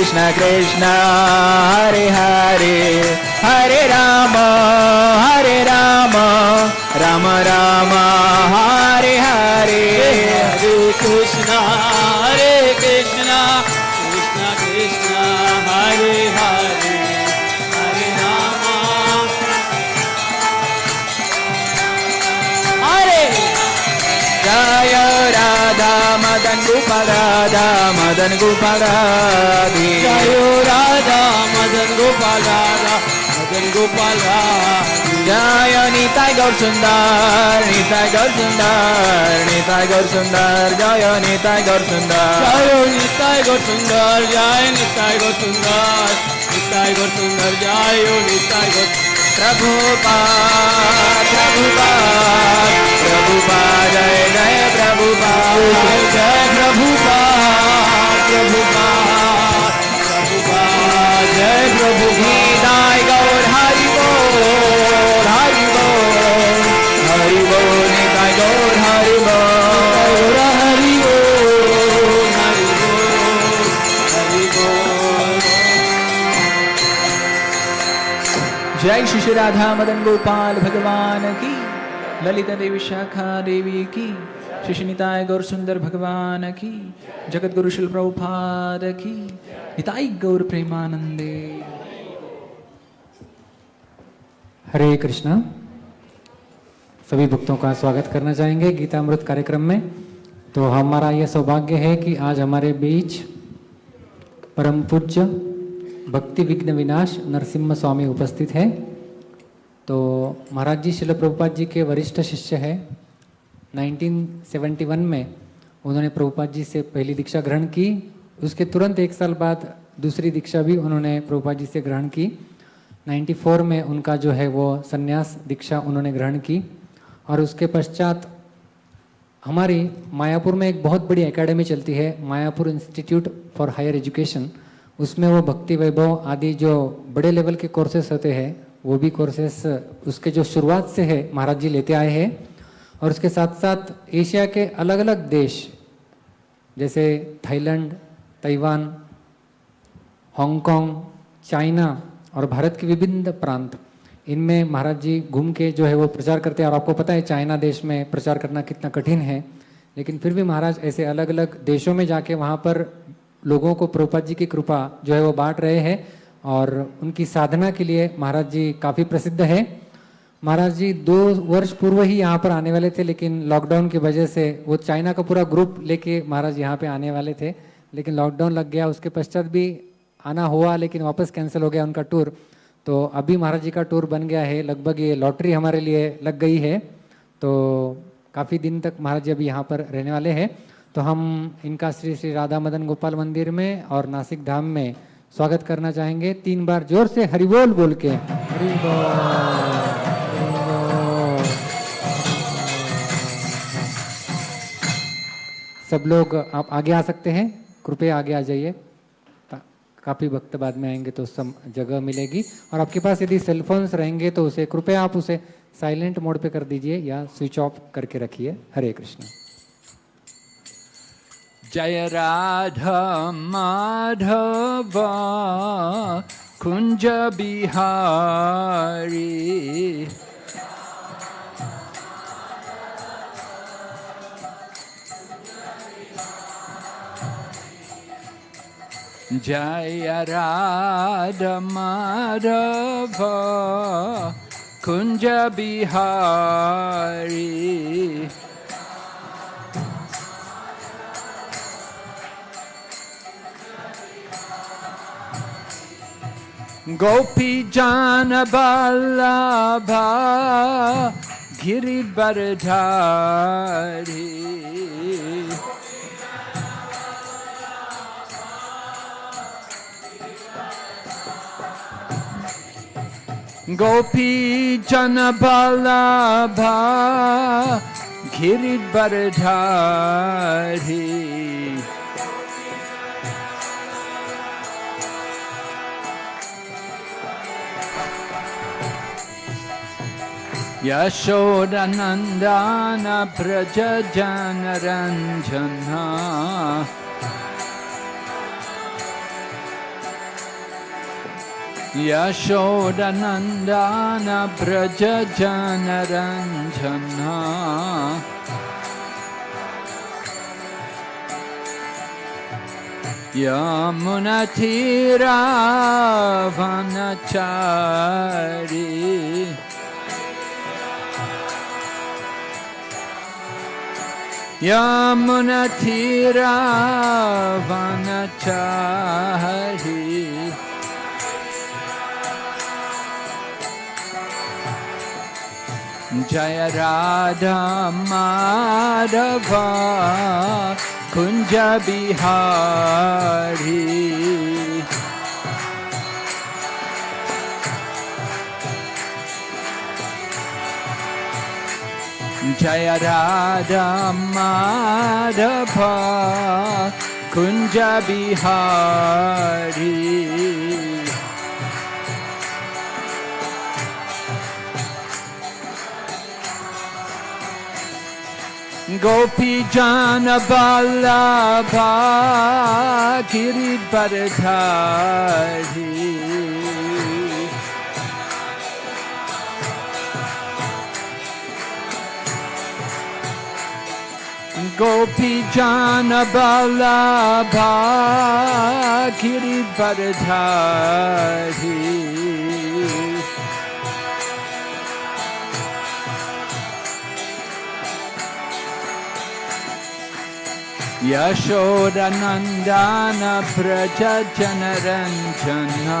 कृष्ण कृष्ण हरे हरे मदन गोपाल राधे। जयो राधा मदन गोपाल राधा मदन गोपाल जय निताय गौर सुंदर निताय गौर सुंदर निताय गौर सुंदर जय निताय गौर सुंदर। जयो निताय गौर सुंदर जय निताय गौर सुंदर निताय गौर सुंदर जयो निताय गौर प्रभुपाद प्रभुपाद प्रभुपाद जय जय प्रभुपाद जय श्री राधा मदन गोपाल भगवान की, ललिता देवी शाखा देवी की श्री गौर सुंदर भगवान की जगत गुरु शिल प्रभुपाद की, निताई गौर प्रेमानंदे। हरे कृष्णा। सभी भक्तों का स्वागत करना चाहेंगे गीतामृत कार्यक्रम में। तो हमारा यह सौभाग्य है कि आज हमारे बीच परम पूज्य भक्ति विघ्न विनाश नरसिम्हा स्वामी उपस्थित है। तो महाराज जी शिल प्रभुपाद जी के वरिष्ठ शिष्य है। 1971 में उन्होंने प्रभुपाद जी से पहली दीक्षा ग्रहण की। उसके तुरंत एक साल बाद दूसरी दीक्षा भी उन्होंने प्रभुपाद जी से ग्रहण की। 94 में उनका जो है वो संन्यास दीक्षा उन्होंने ग्रहण की। और उसके पश्चात हमारी मायापुर में एक बहुत बड़ी एकेडमी चलती है, Mayapur institute for higher education उसमें वो भक्ति वैभव आदि जो बड़े लेवल के कोर्सेस होते हैं वो भी कोर्सेस उसके जो शुरुआत से है, महाराज जी लेते आए हैं। और उसके साथ साथ एशिया के अलग अलग देश, जैसे थाईलैंड, ताइवान, हांगकांग, चाइना और भारत के विभिन्न प्रांत, इनमें महाराज जी घूम के जो है वो प्रचार करते हैं। और आपको पता है, चाइना देश में प्रचार करना कितना कठिन है। लेकिन फिर भी महाराज, ऐसे अलग अलग देशों में जाके वहाँ पर लोगों को प्रभुपाद जी की कृपा जो है वो बांट रहे हैं। और उनकी साधना के लिए महाराज जी काफ़ी प्रसिद्ध है। महाराज जी दो वर्ष पूर्व ही यहाँ पर आने वाले थे, लेकिन लॉकडाउन की वजह से वो चाइना का पूरा ग्रुप लेके महाराज यहाँ पे आने वाले थे। लेकिन लॉकडाउन लग गया, उसके पश्चात भी आना हुआ, लेकिन वापस कैंसिल हो गया उनका टूर तो अभी महाराज जी का टूर बन गया है, लगभग ये लॉटरी हमारे लिए लग गई है। तो काफ़ी दिन तक महाराज जी अभी यहाँ पर रहने वाले हैं। तो हम इनका श्री श्री राधा मदन गोपाल मंदिर में और नासिक धाम में स्वागत करना चाहेंगे। तीन बार ज़ोर से हरिबोल बोल के। सब लोग आप आगे आ सकते हैं। कृपया आगे आ जाइए। काफ़ी वक्त बाद में आएँगे तो सम, जगह मिलेगी। और आपके पास यदि सेलफोन्स रहेंगे तो उसे, कृपया आप उसे साइलेंट मोड पे कर दीजिए या स्विच ऑफ़ करके रखिए। हरे कृष्ण। जय राधा माधव कुंज बिहारी। जय राधा माधव कुंज बिहारी। गोपी जान बल्लभा गिरिवरधारी गोपी जन बल्लभा गिरिवरधारी यशोडनन्दान व्रज जनरञ्जन यशोदनन्दान व्रज जनरञ्जना यमुन यमुनथिरावनचारी जय राधा माधवा कुञ्ज जय माधवा कुञ्ज बिहारी। गोपी जान बल्लभा गिरिवरधारी गोपी कोऽपि जानभा किशोरनन्दान प्रचन Ranjana.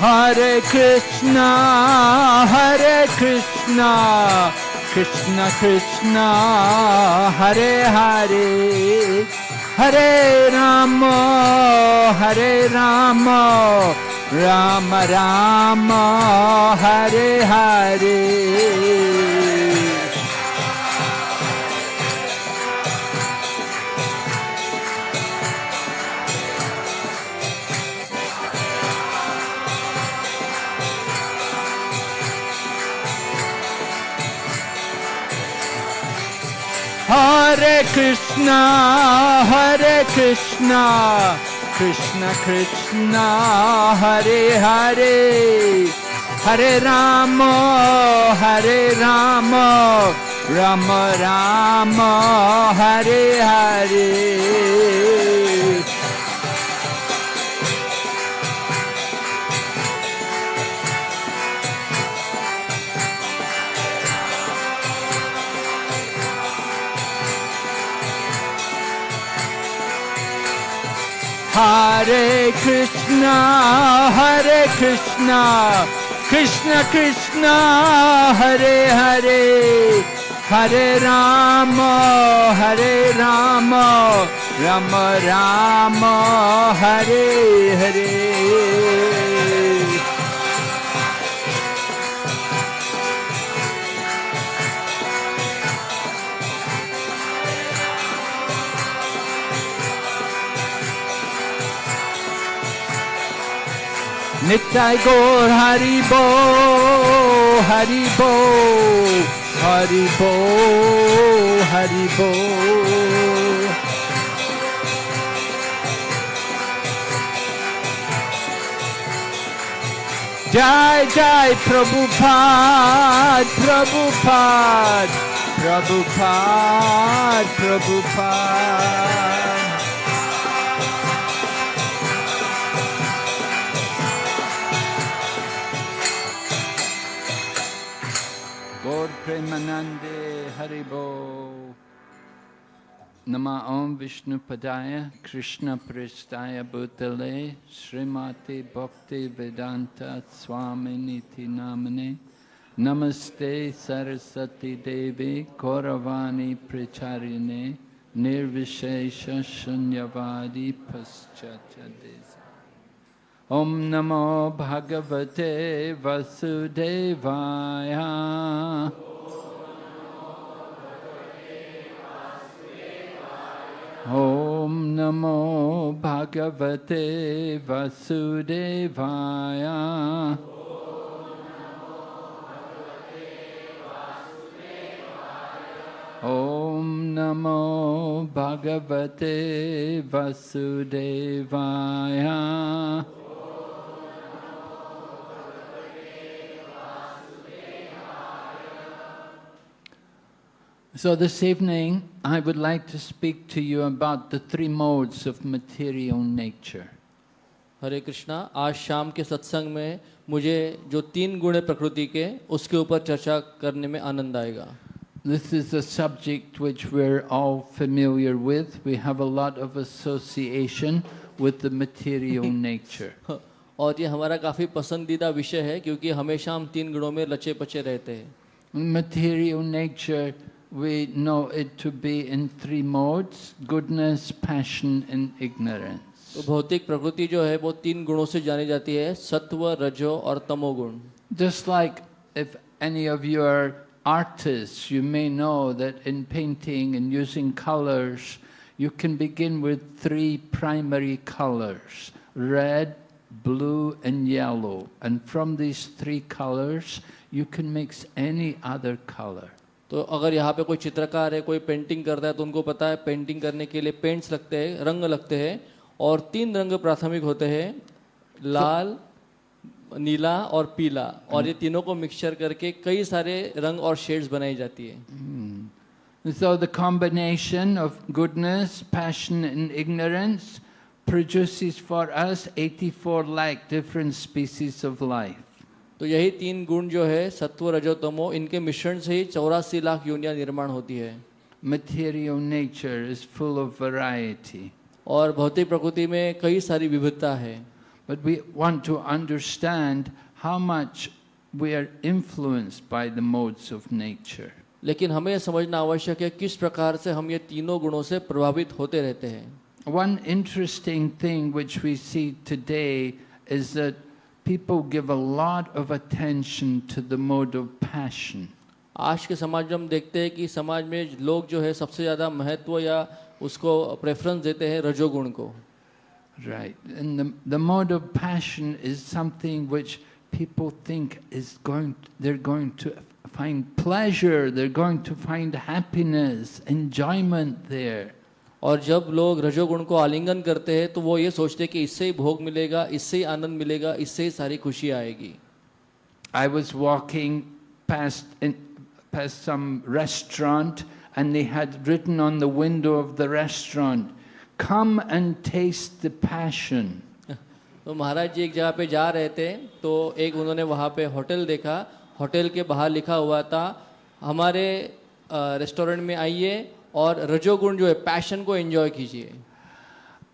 Hare Krishna, Hare Krishna, Krishna Krishna, Hare Hare, Hare Rama, Hare Rama, Rama Rama, Hare Hare. Hare Krishna, Hare Krishna, Krishna Krishna, Hare Hare, Hare Rama, Hare Rama, Rama Rama, Hare Hare. Hare Krishna, Hare Krishna, Krishna Krishna, Hare Hare, Hare Rama, Hare Rama, Rama Rama, Hare Hare. Nittai Gaur Hari Bo, Hari Bo, Hari Bo, Hari Bo. Jai Jai Prabhupada, Prabhupada, Prabhupada, Prabhupada. Premanande Haribo. Nama Om Vishnu Padaya Krishna Pristaya Bhutale Srimati Bhakti Vedanta Swami Niti Namane Namaste Sarasati Devi Gauravani Pracharine Nirvishesha Shunyavadi Paschachadesi Om Namo Bhagavate Vasudevaya Om Namo Bhagavate Vasudevaya Om Namo Bhagavate Vasudevaya So this evening, I would like to speak to you about the three modes of material nature. हरे कृष्णा आज शाम के सत्संग में मुझे जो तीन गुण है प्रकृति के उसके ऊपर चर्चा करने में आनंद आएगा This is a subject which we're all familiar with. We have a lot of association with the material nature. और ये हमारा काफ़ी पसंदीदा विषय है क्योंकि हमेशा हम तीन गुणों में लचे पचे रहते हैं Material nature, we know it to be in three modes, goodness, passion and ignorance. तो भौतिक प्रकृति जो है वो तीन गुणों से जानी जाती है सत्व रजो और तमोगुण Just like if any of you are artists, you may know that in painting and using colors, you can begin with three primary colors, red, blue and yellow. And from these three colors, you can mix any other color. तो अगर यहाँ पे कोई चित्रकार है कोई painting करता है तो उनको पता है पेंटिंग करने के लिए पेंट्स लगते हैं रंग लगते हैं और तीन रंग प्राथमिक होते हैं लाल नीला और पीला और ये तीनों को मिक्सचर करके कई सारे रंग और शेड्स बनाई जाती है And so the combination of goodness, passion and ignorance produces for us 84 lakh different species of life. तो यही तीन गुण जो है सत्व रजोतमो इनके मिश्रण से ही चौरासी लाख योनिया निर्माण होती है। Material nature is full of variety और भौतिक प्रकृति में कई सारी विविधता है। But we want to understand how much we are influenced by the modes of nature लेकिन हमें समझना आवश्यक है किस प्रकार से हम ये तीनों गुणों से प्रभावित होते रहते हैं। One interesting thing which we see today is people give a lot of attention to the mode of passion. आज के समाज में हम देखते हैं कि समाज में लोग जो है सबसे ज़्यादा महत्व या उसको प्रेफरेंस देते हैं रजोगुण को Right. And the, the mode of passion is something which people think is going, they're going to find pleasure, they're going to find happiness, enjoyment there. और जब लोग रजोगुण को आलिंगन करते हैं तो वो ये सोचते हैं कि इससे ही भोग मिलेगा इससे ही आनंद मिलेगा इससे ही सारी खुशी आएगी I was walking past, in, past some restaurant and they had written on the window of the restaurant, come and taste the passion. तो महाराज जी एक जगह पे जा रहे थे तो एक उन्होंने वहाँ पे होटल देखा होटल के बाहर लिखा हुआ था हमारे रेस्टोरेंट में आइए और रजोगुण जो है पैशन को एंजॉय कीजिए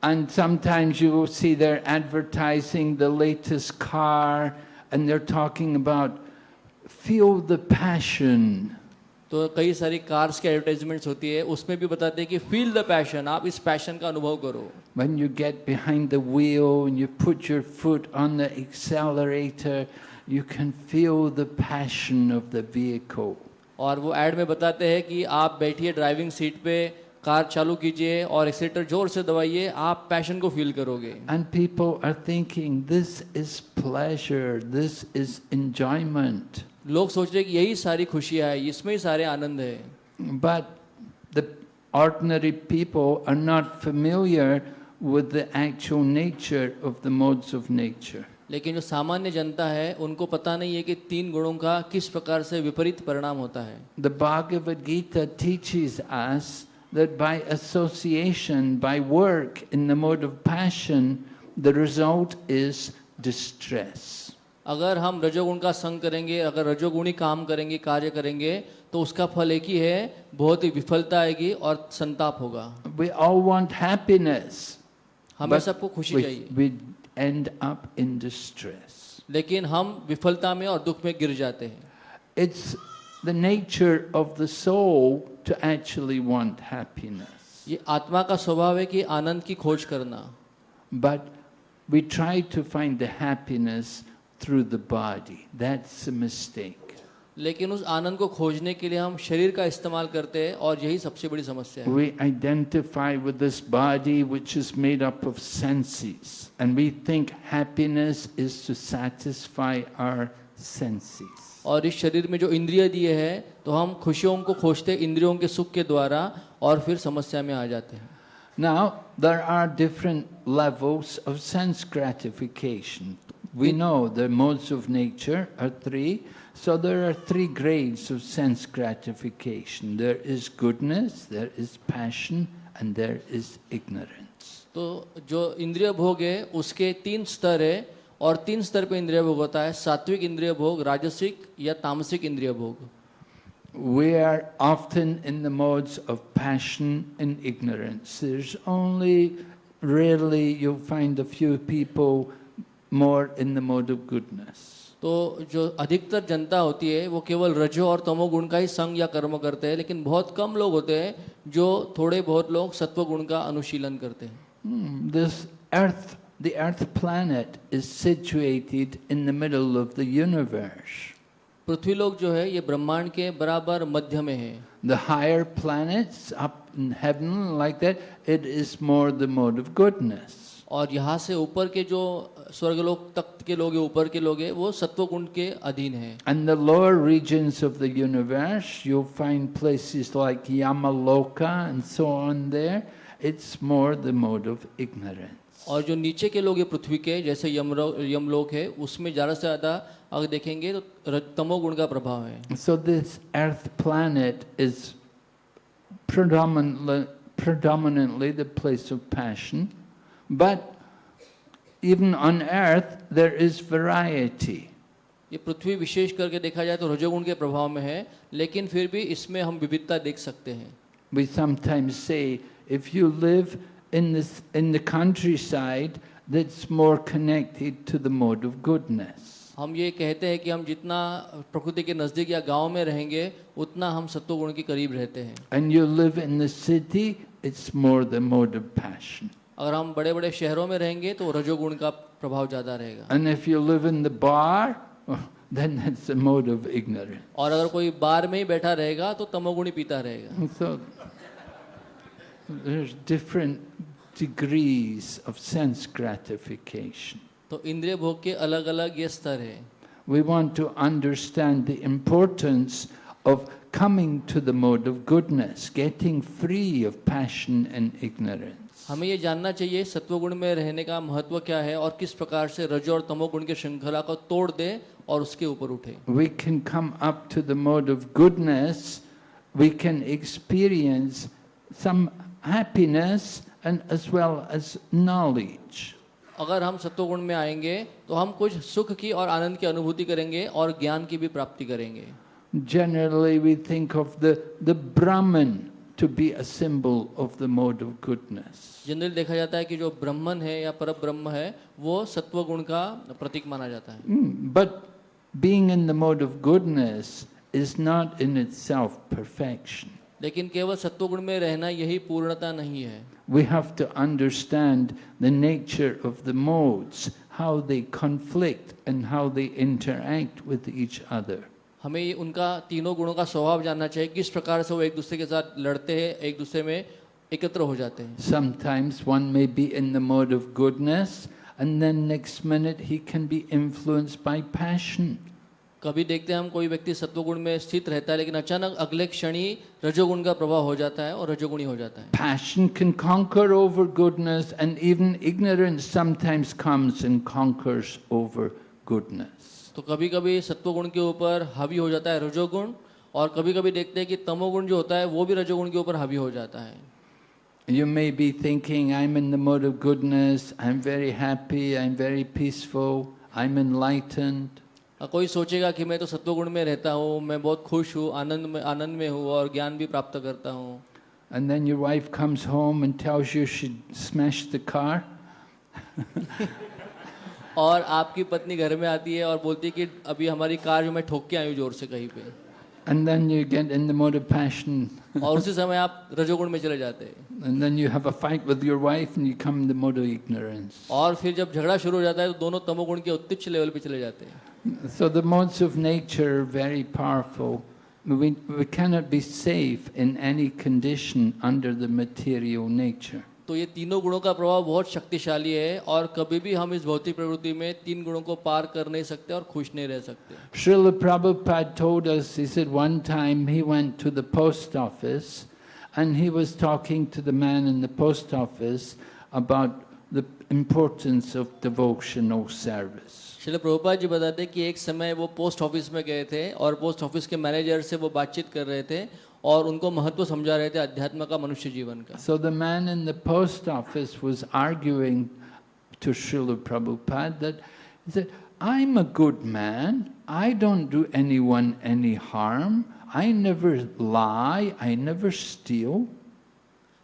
And sometimes you will see they're advertising the latest car and they're talking about feel the passion. तो कई सारी कार्स की एडवर्टाइजमेंट्स होती है उसमें भी बताते हैं कि फील द पैशन आप इस पैशन का अनुभव करो When you get behind the wheel and you put your foot on the accelerator, you can feel the passion of the vehicle. और वो एड में बताते हैं कि आप बैठिए ड्राइविंग सीट पे कार चालू कीजिए और एक्सीटर ज़ोर से दबाइए आप पैशन को फील करोगे। And people are thinking this is pleasure this is enjoyment लोग सोच रहे कि यही सारी खुशियाँ है इसमें ही सारे आनंद है। But the ordinary people are not familiar with the actual nature of the modes of nature लेकिन जो सामान्य जनता है उनको पता नहीं है कि तीन गुणों का किस प्रकार से विपरीत परिणाम होता है The Bhagavad Gita teaches us that by association, by work in the mode of passion, the result is distress. अगर हम रजोगुण का संग करेंगे अगर रजोगुणी काम करेंगे कार्य करेंगे तो उसका फल एक ही है बहुत ही विफलता आएगी और संताप होगा We all want happiness. हमें सबको खुशी चाहिए we end up in distress. लेकिन हम विफलता में और दुख में गिर जाते हैं It's the nature of the soul to actually want happiness. ये आत्मा का स्वभाव है कि आनंद की खोज करना But we try to find the happiness through the body. That's a mistake. लेकिन उस आनंद को खोजने के लिए हम शरीर का इस्तेमाल करते हैं और यही सबसे बड़ी समस्या है We identify with this body which is made up of senses, and we think happiness is to satisfy our senses. और इस शरीर में जो इंद्रिय दिए हैं तो हम खुशियों को खोजते इंद्रियों के सुख के द्वारा और फिर समस्या में आ जाते हैं Now, there are different levels of sense gratification. We know the modes of nature are three, so there are three grades of sense gratification. There is goodness, there is passion, and there is ignorance. तो जो इंद्रिय भोग है उसके तीन स्तर है और तीन स्तर पे इंद्रिय भोग होता है सात्विक इंद्रिय भोग राजसिक या तामसिक इंद्रिय भोग We are often in the modes of passion and ignorance. There's only rarely you'll find a few people more in the mode of goodness. तो जो अधिकतर जनता होती है वो केवल रजो और तमोगुण का ही संग या कर्म करते हैं लेकिन बहुत कम लोग होते हैं जो थोड़े बहुत लोग सत्व गुण का अनुशीलन करते हैं। दिस यूनिवर्स पृथ्वी लोग जो है ये ब्रह्मांड के बराबर मध्य में है। The higher planets it is more the mode of goodness और यहाँ से ऊपर के जो स्वर्गलोक तख्त के लोग ऊपर के लोग वो सत्व कुंड के अधीन है। And the lower region of the universe you find places like Yamaloka and so on there it's more the mode of ignorance और जो नीचे के लोग पृथ्वी के जैसे यमलोक है उसमें ज़्यादा से ज़्यादा अगर देखेंगे तो तमोगुण का प्रभाव है। So this earth planet is predominantly predominantly the place of but even on earth there is variety. ये पृथ्वी विशेष करके देखा जाए तो रजोगुण के प्रभाव में है लेकिन फिर भी इसमें हम विविधता देख सकते हैं We sometimes say if you live in, this, in the countryside, that's more connected to the mode of goodness. हम ये कहते हैं कि हम जितना प्रकृति के नज़दीक या गांव में रहेंगे उतना हम सत्व गुण के करीब रहते हैं And you live in the city, it's more the mode of passion. अगर हम बड़े बड़े शहरों में रहेंगे तो रजोगुण का प्रभाव ज़्यादा रहेगा And if you live in the bar, then that's the mode of ignorance. और अगर कोई बार में ही बैठा रहेगा तो तमोगुणी पीता रहेगा so there's different degrees of sense gratification. तो इंद्रिय भोग के अलग अलग ये स्तर है We want to understand the importance of coming to the mode of goodness, getting free of passion and ignorance. हमें ये जानना चाहिए सत्वगुण में रहने का महत्व क्या है और किस प्रकार से रजो और तमोगुण के श्रृंखला को तोड़ दे और उसके ऊपर उठे We can come up to the mode of goodness, we can experience some happiness and as well as knowledge. अगर हम सत्वगुण में आएँगे तो हम कुछ सुख की और आनंद की अनुभूति करेंगे और ज्ञान की भी प्राप्ति करेंगे Generally, we think of the, the Brahman to be a symbol of the mode of goodness. General देखा जाता है कि जो ब्रह्मन है या पर ब्रह्म है वो सत्वगुण का प्रतीक माना जाता है Mm, But being in the mode of goodness is not in itself perfection. लेकिन केवल सत्वगुण में रहना यही पूर्णता नहीं है We have to understand the nature of the modes, how they conflict and how they interact with each other. हमें उनका तीनों गुणों का स्वभाव जानना चाहिए किस प्रकार से वो एक दूसरे के साथ लड़ते हैं एक दूसरे में एकत्र हो जाते हैं। Sometimes one may be in the mode of goodness and then next minute he can be influenced by passion कभी देखते हैं हम कोई व्यक्ति सत्वगुण में स्थित रहता है लेकिन अचानक अगले क्षण ही रजोगुण का प्रभाव हो जाता है और रजोगुणी हो जाता है। Passion can conquer over goodness and even ignorance sometimes comes and conquers over goodness तो कभी कभी सत्वगुण के ऊपर हावी हो जाता है रजोगुण और कभी कभी देखते हैं कि तमोगुण जो होता है वो भी रजोगुण के ऊपर हावी हो जाता है You may be thinking, I'm in the mode of goodness, I'm very happy, I'm very peaceful, I'm enlightened. कोई सोचेगा कि मैं तो सत्वगुण में रहता हूँ मैं बहुत खुश हूँ आनंद में आनंद में हूँ और ज्ञान भी प्राप्त करता हूँ And then your wife comes home and tells you she smashed the car. और आपकी पत्नी घर में आती है और बोलती है कि अभी हमारी कार जो मैं ठोक के आई हूँ ज़ोर से कहीं पे And then you get in the mode of passion. और उसी समय आप रजोगुण में चले जाते हैं And then you have a fight with your wife and you come in the mode of ignorance. और फिर जब झगड़ा शुरू हो जाता है तो दोनों तमोगुण के उत्तिच्छ लेवल पे चले जाते हैं So the modes of nature are very powerful. We, we cannot be safe in any condition under the material nature. तो ये तीनों गुणों का प्रभाव बहुत शक्तिशाली है और कभी भी हम इस भौतिक प्रवृत्ति में तीन गुणों को पार कर नहीं सकते और खुश नहीं रह सकते। Srila Prabhupada man in the office about the importance of devotional service Srila Prabhupada ji बताते कि एक समय वो पोस्ट ऑफ़िस में गए थे और पोस्ट ऑफ़िस के मैनेजर से वो बातचीत कर रहे थे और उनको महत्व समझा रहे थे अध्यात्म का मनुष्य जीवन का। So the man in the post office was arguing to Srila Prabhupada that I am a good man I don't do anyone any harm I never lie I never steal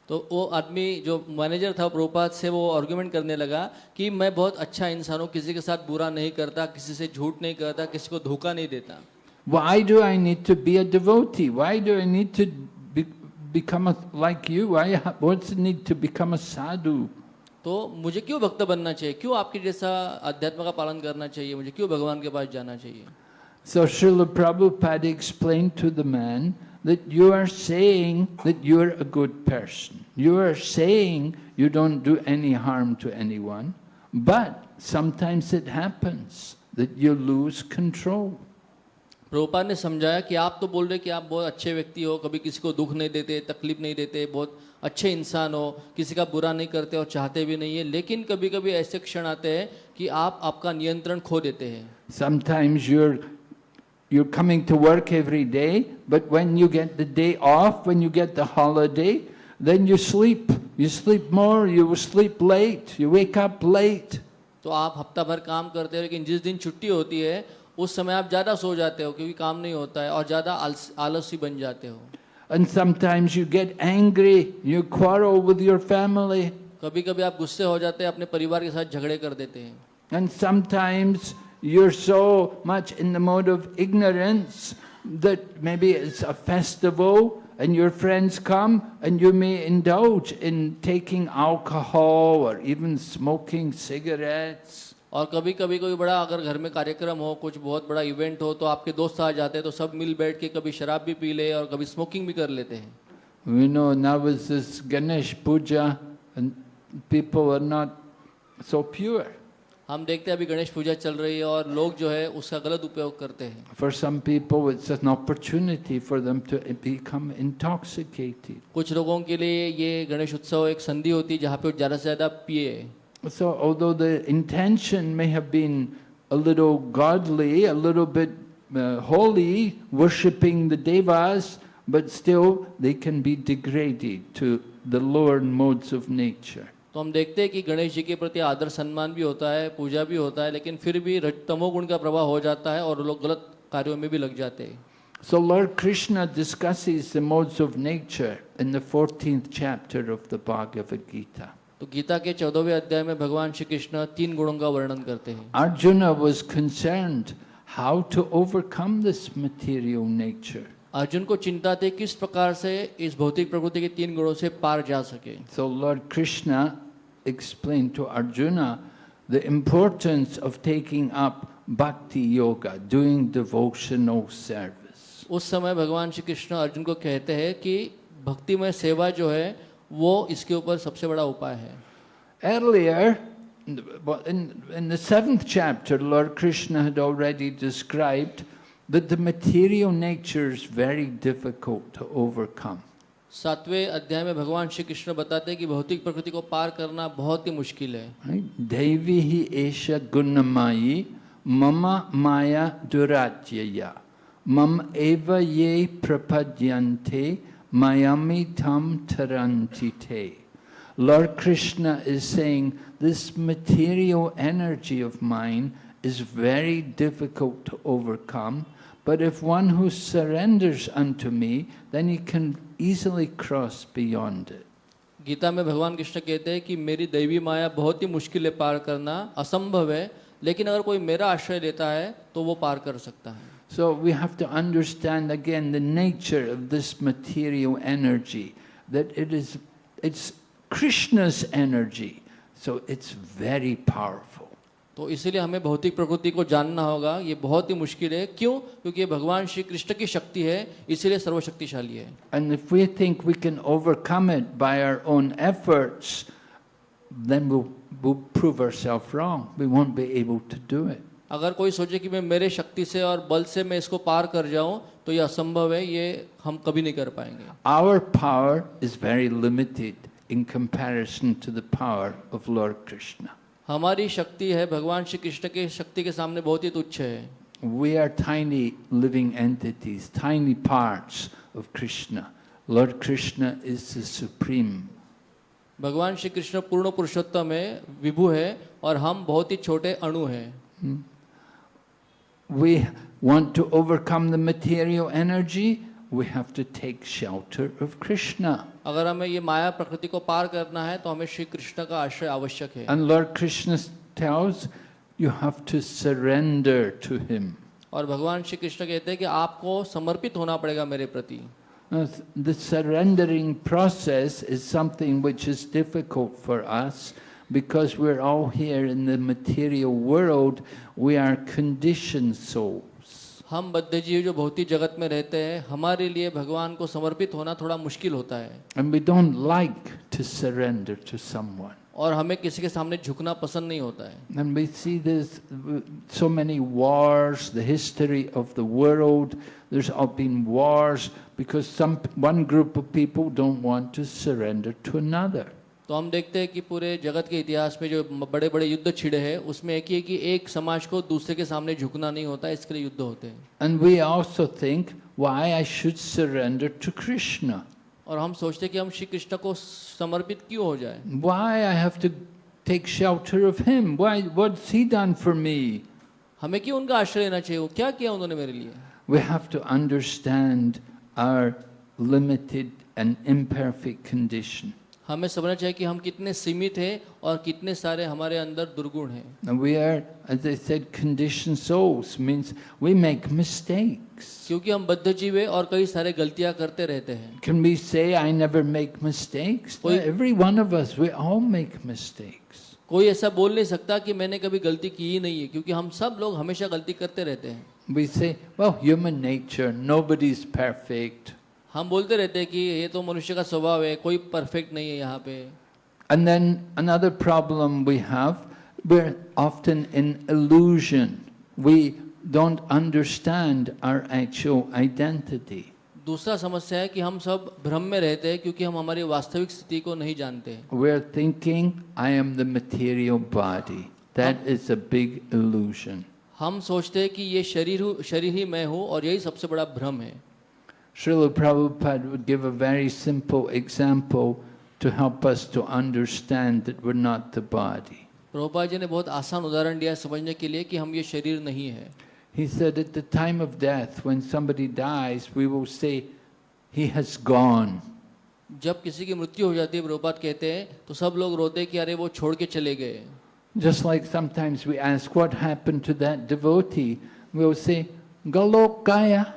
तो वो आदमी जो मैनेजर था प्रोपात से वो argument करने लगा कि मैं बहुत अच्छा इंसान हूँ किसी के साथ बुरा नहीं करता किसी से झूठ नहीं करता किसी को धोखा नहीं देता। Why do I need to be a devotee? Why do I need to be, become a, like you? Why, what's the need to become a sadhu? तो मुझे क्यों भक्त बनना चाहिए क्यों आपके जैसा अध्यात्म का पालन करना चाहिए मुझे क्यों भगवान के पास जाना चाहिए So Srila Prabhupada explained to the man that you are saying that you are a good person. You are saying you don't do any harm to anyone, but sometimes it happens that you lose control. Prabhupada ने समझाया कि आप तो बोल रहे कि आप बहुत अच्छे व्यक्ति हो कभी किसी को दुख नहीं देते तकलीफ़ नहीं देते बहुत अच्छे इंसान हो किसी का बुरा नहीं करते और चाहते भी नहीं है लेकिन कभी कभी ऐसे क्षण आते हैं कि आप आपका नियंत्रण खो देते हैं Sometimes you're you're coming to work every day, but when you get the day off, when you get the holiday, then you sleep. You sleep more, you sleep late, you wake up late. तो आप हफ़्ता भर काम करते हो लेकिन जिस दिन छुट्टी होती है उस समय आप ज़्यादा सो जाते हो क्योंकि काम नहीं होता है और ज़्यादा आलसी बन जाते हो And sometimes you get angry, you quarrel with your family, कभी कभी आप गुस्से हो जाते हैं अपने परिवार के साथ झगड़े कर देते हैं and sometimes you're so much in the mode of ignorance that maybe it's a festival and your friends come and you may indulge in taking alcohol or even smoking cigarettes. और कभी कभी कोई बड़ा अगर घर में कार्यक्रम हो कुछ बहुत बड़ा इवेंट हो तो आपके दोस्त आ जाते हैं तो सब मिल बैठ के कभी शराब भी पी ले और कभी स्मोकिंग भी कर लेते हैं We know now is this Ganesh Puja and people are not so pure. हम देखते हैं अभी गणेश पूजा चल रही है और लोग जो है उसका गलत उपयोग करते हैं For some people it's an opportunity for them to become intoxicated. कुछ लोगों के लिए ये गणेश उत्सव एक संधि होती है जहाँ पे वो ज़्यादा से ज़्यादा पिए So although the intention may have been a little godly, a little bit uh, holy, worshipping the devas, but still they can be degraded to the lower modes of nature. तो हम देखते हैं कि गणेश जी के प्रति आदर सम्मान भी होता है पूजा भी होता है लेकिन फिर भी रज- तमोगुण का प्रभाव हो जाता है और लोग गलत कार्यों में भी लग जाते हैं So Lord Krishna discusses the modes of nature in the 14th chapter of the Bhagavad Gita. तो गीता के चौदहवें अध्याय में भगवान श्री कृष्ण तीन गुणों का वर्णन करते हैं। Arjun was concern how to overcome this material nature Arjun को चिंता थी किस प्रकार से इस भौतिक प्रकृति के तीन गुणों से पार जा सके। So Lord Krishna explain to Arjun the importance of taking up bhakti yoga doing devotional service उस समय भगवान श्री कृष्ण अर्जुन को कहते हैं कि में सेवा जो है वो इसके ऊपर सबसे बड़ा उपाय है Earlier, in in, in the seventh chapter, Lord Krishna had already described that the material nature is very difficult to overcome. सातवें अध्याय में भगवान श्री कृष्ण बताते हैं कि भौतिक प्रकृति को पार करना बहुत ही मुश्किल है? Devi hi esha gunamayi mama maya duratyaya mam eva ye prapadyante mayami tam tarantite. Lord Krishna is saying this material energy of mine is very difficult to overcome, but if one who surrenders unto me, then he can easily cross beyond it. Gita में भगवान कृष्ण कहते हैं कि मेरी दैवी माया बहुत ही मुश्किल है पार करना असंभव है लेकिन अगर कोई मेरा आश्रय लेता है तो वो पार कर सकता है So we have to understand again the nature of this material energy, that it is it's Krishna's energy, so it's very powerful. तो इसीलिए हमें भौतिक प्रकृति को जानना होगा ये बहुत ही मुश्किल है क्यों क्योंकि ये भगवान श्री कृष्ण की शक्ति है इसीलिए सर्वशक्तिशाली है And if we think we can overcome it by our own efforts, then we'll, we'll prove ourselves wrong. We won't be able to do it. अगर कोई सोचे कि मैं मेरे शक्ति से और बल से मैं इसको पार कर जाऊँ तो ये असंभव है ये हम कभी नहीं कर पाएँगे Our power is very limited in comparison to the power of Lord Krishna. हमारी शक्ति है भगवान श्री कृष्ण की शक्ति के सामने बहुत ही तुच्छ है We are tiny living entities, tiny parts of Krishna. Lord Krishna is the supreme. भगवान श्री कृष्ण पूर्ण पुरुषोत्तम है विभु है और हम बहुत ही छोटे अणु हैं We want to overcome the material energy, we have to take shelter of Krishna. अगर हमें ये माया प्रकृति को पार करना है तो हमें श्री कृष्ण का आश्रय आवश्यक है And Lord Krishna tells you have to surrender to Him. और भगवान श्री कृष्ण कहते हैं कि आपको समर्पित होना पड़ेगा मेरे प्रति Now, The surrendering process is something which is difficult for us because we're all here in the material world, we are conditioned souls. हम बद्ध जीव जो भौतिक जगत में रहते हैं हमारे लिए भगवान को समर्पित होना थोड़ा मुश्किल होता है And we don't like to surrender to someone. और हमें किसी के सामने झुकना पसंद नहीं होता है And we see this, so many wars, the history of the world, there's all been wars because some, one group of people don't want to surrender to another. तो हम देखते हैं कि पूरे जगत के इतिहास में जो बड़े बड़े युद्ध छिड़े हैं उसमें एक ही है कि एक समाज को दूसरे के सामने झुकना नहीं होता इसके लिए युद्ध होते हैं। और हम सोचते कि हम श्री कृष्ण को समर्पित क्यों हो जाए? हमें क्यों उनका आश्रय लेना चाहिए? क्या किया उन्होंने मेरे लिए? We have to understand our limited and imperfect condition हमें समझना चाहिए कि हम कितने सीमित हैं और कितने सारे हमारे अंदर दुर्गुण हैं। क्योंकि हम बद्ध जीव है और कई सारे गलतियाँ करते रहते हैं। कोई ऐसा बोल नहीं सकता कि मैंने कभी गलती की ही नहीं है क्योंकि हम सब लोग हमेशा गलती करते रहते हैं। We say, well, human nature, nobody's perfect. हम बोलते रहते हैं कि ये तो मनुष्य का स्वभाव है कोई परफेक्ट नहीं है यहाँ पे। And then another problem we have we often in illusion we don't understand our actual identity दूसरा समस्या है कि हम सब भ्रम में रहते हैं क्योंकि हम हमारी वास्तविक स्थिति को नहीं जानते। We are thinking I am the material body that is a big illusion हम सोचते हैं कि ये शरीर शरीर ही मैं हूँ और यही सबसे बड़ा भ्रम है। Srila Prabhupada would give a very simple example to help us to understand that we're not the body. Prabhupada ji ने बहुत आसान उदाहरण दिया समझने के लिए कि हम ये शरीर नहीं है He said at the time of death, when somebody dies, we will say, he has gone. जब किसी की मृत्यु हो जाती है प्रभुपाद कहते हैं तो सब लोग रोते हैं कि अरे वो छोड़ के चले गए Just like sometimes we ask, what happened to that devotee? We'll say, Galokaya.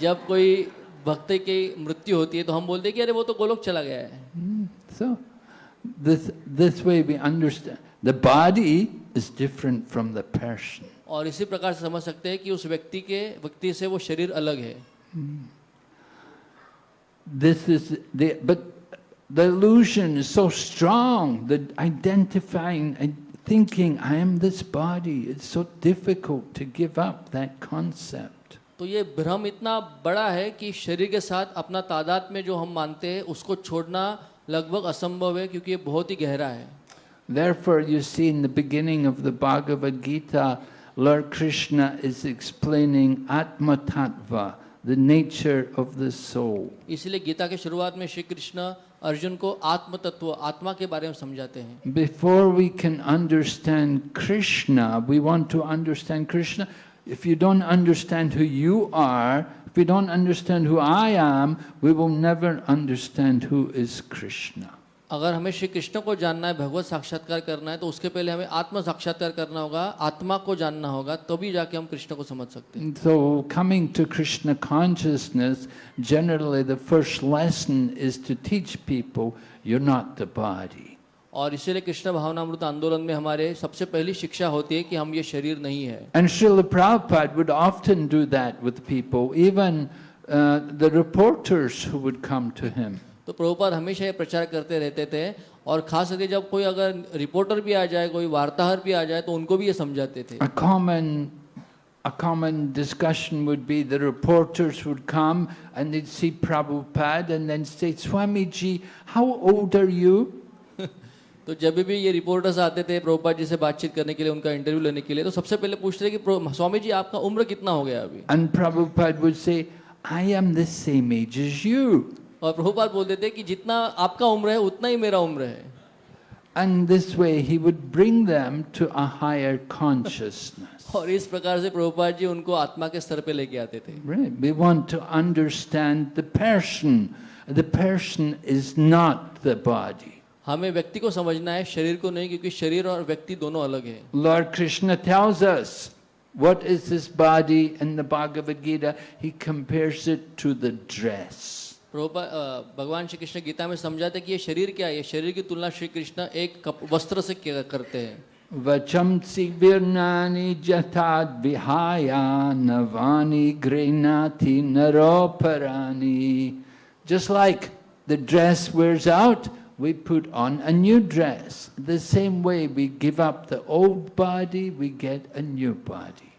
जब कोई भक्त की मृत्यु होती है तो हम बोलते हैं कि अरे वो तो गोलोक चला गया है। So this this way we understand the body is different from the person और इसी प्रकार से समझ सकते हैं कि उस व्यक्ति के व्यक्ति से वो शरीर अलग है। This is the but the illusion is so strong the identifying thinking i am this body it's so difficult to give up that concept. तो ये भ्रम इतना बड़ा है कि शरीर के साथ अपना तादाद में जो हम मानते हैं उसको छोड़ना लगभग असंभव है क्योंकि ये बहुत ही गहरा है Therefore, you see in the beginning of the Bhagavad Gita, Lord Krishna is explaining Atma Tattva, the nature of the soul. इसलिए गीता के शुरुआत में श्री कृष्ण अर्जुन को आत्म तत्व आत्मा के बारे में समझाते हैं Before we can understand Krishna, we want to understand Krishna. If you don't understand who you are, if we don't understand who I am, we will never understand who is Krishna. अगर हमें श्री कृष्ण को जानना है भगवत साक्षात्कार करना है तो उसके पहले हमें आत्म साक्षात्कार करना होगा आत्मा को जानना होगा तभी जाके हम कृष्ण को समझ सकते हैं And so, coming to Krishna consciousness, generally the first lesson is to teach people you're not the body. और इसीलिए कृष्ण भावनामृत आंदोलन में हमारे सबसे पहली शिक्षा होती है कि हम ये शरीर नहीं है। And Srila Prabhupada would often do that with people even the reporters would come to him तो प्रभुपाद हमेशा ये प्रचार करते रहते थे और खास करके जब कोई अगर रिपोर्टर भी आ जाए कोई वार्ताहर भी आ जाए तो उनको भी ये समझाते थे। A common a common discussion would be the reporters would come and they see Prabhupada and then say Swami ji how old तो जब भी ये रिपोर्टर्स आते थे प्रभुपाद जी से बातचीत करने के लिए उनका इंटरव्यू लेने के लिए तो सबसे पहले पूछते थे कि स्वामी जी आपका उम्र कितना हो गया अभी Prabhupada would say, I am the same age as you. और प्रभुपाद बोलते थे कि जितना आपका उम्र है उतना ही मेरा उम्र है And this way he would bring them to a higher consciousness. और इस प्रकार से प्रभुपाद जी उनको आत्मा के स्तर पे लेके आते थे Right. We want to understand the person. The person is not the body. हमें व्यक्ति को समझना है शरीर को नहीं क्योंकि शरीर और व्यक्ति दोनों अलग है लॉर्ड कृष्ण थ्याउस What is this body in the Bhagavad Gita? He compares it to the dress. भगवान श्री कृष्ण गीता में समझाते कि ये शरीर क्या है शरीर की तुलना श्री कृष्ण एक वस्त्र से करते हैं वचम सिवानी जथा विहाया नवानी घृणाथि नरो परानी just like the dress wears out we put on a new dress. The same way we give up the old body, we get a new body.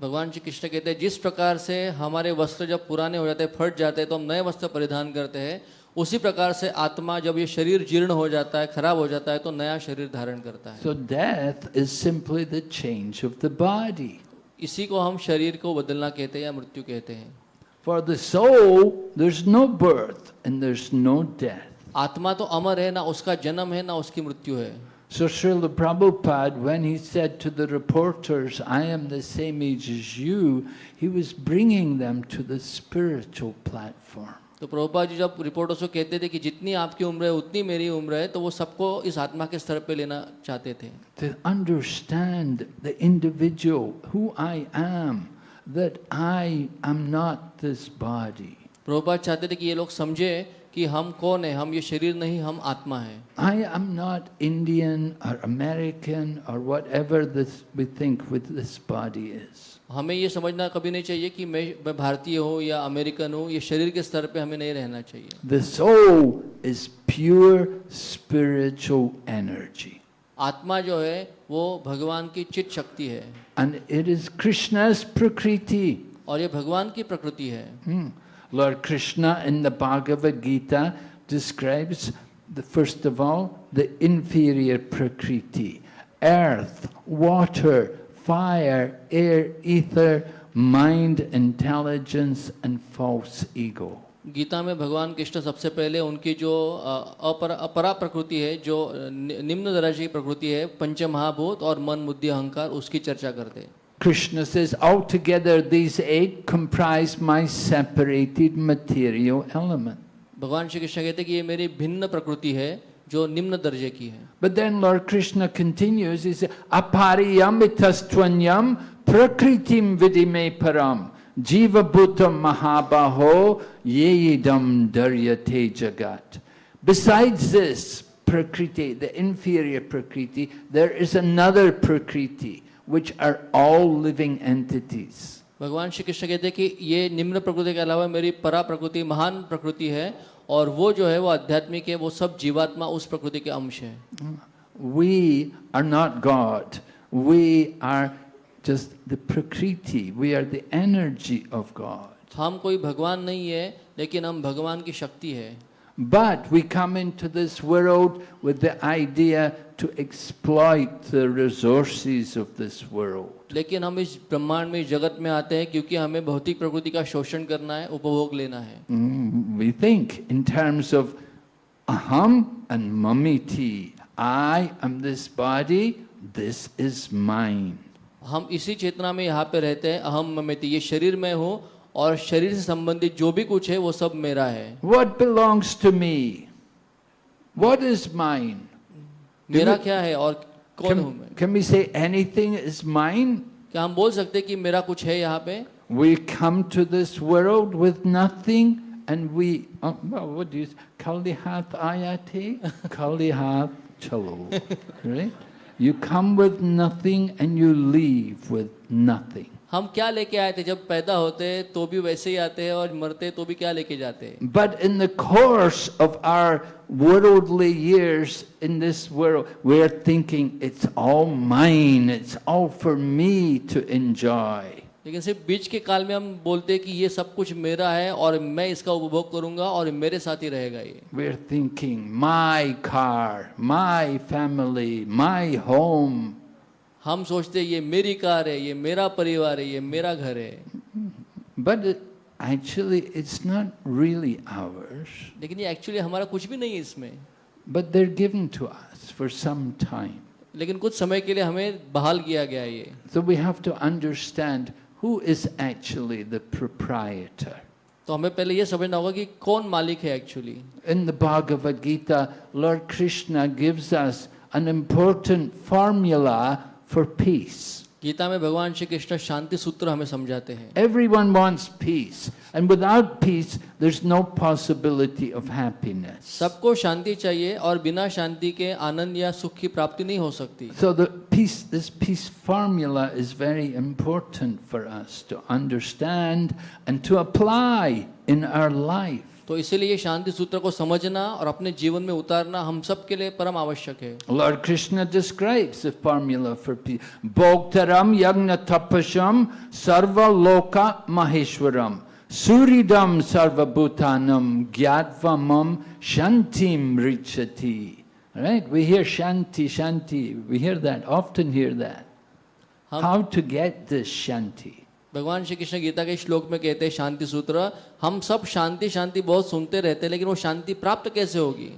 भगवान श्री कृष्ण कहते हैं जिस प्रकार से हमारे वस्त्र जब पुराने हो जाते हैं फट जाते हैं तो हम नए वस्त्र परिधान करते हैं उसी प्रकार से आत्मा जब ये शरीर जीर्ण हो जाता है खराब हो जाता है तो नया शरीर धारण करता है so death is simply the change of the body इसी को हम शरीर को बदलना कहते हैं या मृत्यु कहते हैं for the soul there is no birth and there is no death आत्मा तो अमर है ना उसका जन्म है ना उसकी मृत्यु है So Srila Prabhupada, when he said to the reporters, I am the same age as you, he was bringing them to the spiritual platform. तो प्रभुपा जी जब रिपोर्टर्स को कहते थे कि जितनी आपकी उम्र है उतनी मेरी उम्र है तो वो सबको इस आत्मा के स्तर पे लेना चाहते थे To understand the individual, who I am, that I am not this body. Prabhupada चाहते थे कि ये लोग समझे कि हम कौन है? हम ये शरीर नहीं हम आत्मा है। आई एम नॉट इंडियन और अमेरिकन और whatever this we think with this body is हमें ये समझना कभी नहीं चाहिए कि मैं मैं भारतीय हूँ या अमेरिकन हूँ। ये शरीर के स्तर पे हमें नहीं रहना चाहिए। The soul is pure spiritual energy आत्मा जो है वो भगवान की चित शक्ति है। एंड इट इज़ कृष्णस प्रकृति और ये भगवान की प्रकृति है। Hmm. Lord Krishna in the Bhagavad Gita describes, the, first of all, the inferior Prakriti earth, water, fire, air, ether, mind, intelligence, and false ego. Gita में भगवान कृष्ण सबसे पहले उनकी जो अपर प्रकृति है जो निम्न दर्जे की प्रकृति है पंच महाभूत और मन बुद्धि अहंकार उसकी चर्चा करते हैं Krishna says, altogether these eight comprise my separated material element. भगवान श्री कृष्ण कहते हैं कि ये मेरी भिन्न प्रकृति है जो निम्न दर्जे की है But then Lord Krishna continues, he says, Apariyamitastvanyam prakritim vidime param jiva bhutam mahabaho yeidam daryate jagat. Besides this prakriti, the inferior prakriti, there is another prakriti, which are all living entities. भगवान श्री कृष्ण कहते हैं कि ये निम्न प्रकृति के अलावा मेरी परा प्रकृति महान प्रकृति है और वो जो है वो आध्यात्मिक है वो सब जीवात्मा उस प्रकृति के अंश है We are not God. We are just the prakriti. We are the energy of God. हम कोई भगवान नहीं है लेकिन हम भगवान की शक्ति है But we come into this world with the idea to exploit the resources of this world. लेकिन हम इस ब्रह्मांड में जगत में आते हैं क्योंकि हमें भौतिक प्रकृति का शोषण करना है उपभोग लेना है Mm, We think in terms of aham and mamiti. I am this body, this is mine. हम इसी चेतना में यहाँ पे रहते हैं अहम ममेति ये शरीर में हूँ और शरीर से संबंधित जो भी कुछ है वो सब मेरा है What belongs to me? What is mine? मेरा क्या है और कौन हूँ मैं Can, can we say anything is mine? क्या हम बोल सकते हैं कि मेरा कुछ है यहाँ पे We come to this world with nothing and we, oh, well, what do you say? Kalihat ayati? Kalihat chalo. Right? You come with nothing and you leave with nothing. हम क्या लेके आए थे? जब पैदा होते तो भी वैसे ही आते हैं और मरते तो भी क्या लेके जाते हैं? But in the of our worldly years in this world we are thinking it's all mine. It's all for me to लेकिन सिर्फ़ बीच के काल में हम बोलते हैं कि ये सब कुछ मेरा है और मैं इसका उपभोग करूँगा और मेरे साथ ही रहेगा ये। We are thinking my car my family my home हम सोचते ये मेरी कार है ये मेरा परिवार है ये मेरा घर है. But actually it's not really ours लेकिन ये एक्चुअली हमारा कुछ भी नहीं है इसमें। But they're given to us for some time लेकिन कुछ समय के लिए हमें बहाल किया गया ये। So we have to understand who is actually the proprietor तो हमें पहले यह समझना होगा कि कौन मालिक है actually in the Bhagavad Gita Lord Krishna gives us an important formula for peace. Gita में भगवान श्री कृष्ण शांति सूत्र हमें समझाते हैं। Everyone wants peace and without peace there is no possibility of happiness सबको शांति चाहिए और बिना शांति के आनंद या सुख की प्राप्ति नहीं हो सकती। So the this peace formula is very important for us to understand and to apply in our life तो इसलिए शांति सूत्र को समझना और अपने जीवन में उतारना हम सब के लिए परम आवश्यक है। महेश्वरम सूर्यदम सर्वभूतानम ज्ञातवमम शांति मृच्छति right we hear shanti shanti we hear that often hear that how to get this shanti भगवान श्री कृष्ण गीता के श्लोक में कहते हैं, शांति सूत्र, हम सब शांति शांति बहुत सुनते रहते हैं, लेकिन वो शांति प्राप्त कैसे होगी?